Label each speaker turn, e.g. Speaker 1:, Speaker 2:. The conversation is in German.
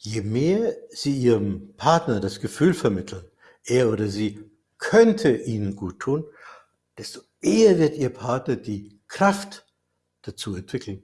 Speaker 1: Je mehr Sie Ihrem Partner das Gefühl vermitteln, er oder sie könnte Ihnen gut tun, desto eher wird Ihr Partner die Kraft dazu entwickeln,